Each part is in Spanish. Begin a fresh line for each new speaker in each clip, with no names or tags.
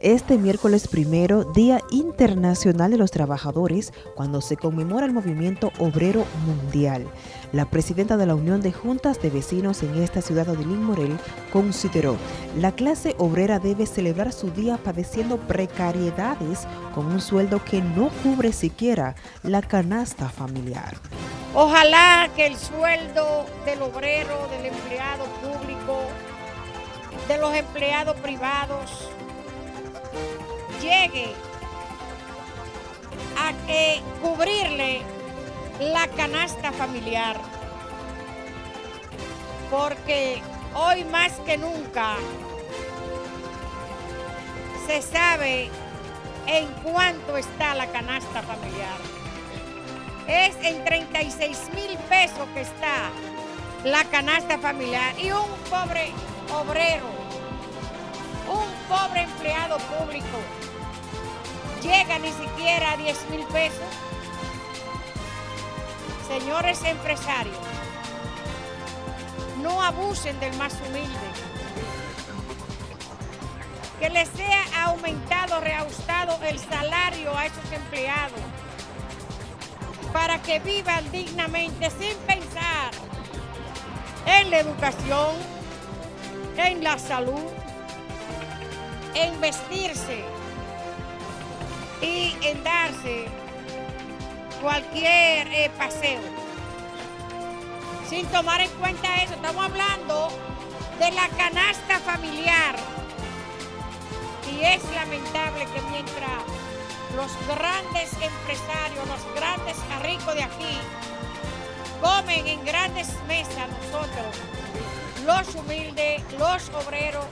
Este miércoles primero, Día Internacional de los Trabajadores, cuando se conmemora el Movimiento Obrero Mundial. La presidenta de la Unión de Juntas de Vecinos en esta ciudad de Odilín Morel consideró la clase obrera debe celebrar su día padeciendo precariedades con un sueldo que no cubre siquiera la canasta familiar.
Ojalá que el sueldo del obrero, del empleado público, de los empleados privados, a cubrirle la canasta familiar. Porque hoy más que nunca se sabe en cuánto está la canasta familiar. Es en 36 mil pesos que está la canasta familiar y un pobre obrero, un pobre empleado público llega ni siquiera a 10 mil pesos. Señores empresarios, no abusen del más humilde. Que les sea aumentado, reajustado el salario a esos empleados para que vivan dignamente sin pensar en la educación, en la salud, en vestirse, en darse cualquier eh, paseo. Sin tomar en cuenta eso, estamos hablando de la canasta familiar. Y es lamentable que mientras los grandes empresarios, los grandes ricos de aquí, comen en grandes mesas nosotros, los humildes, los obreros,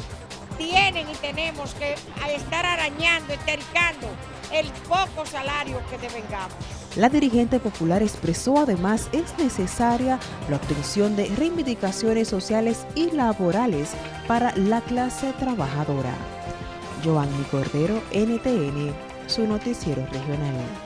tienen y tenemos que estar arañando, estericando el poco salario que devengamos.
La dirigente popular expresó además es necesaria la obtención de reivindicaciones sociales y laborales para la clase trabajadora. Joanny Cordero, NTN, su noticiero regional.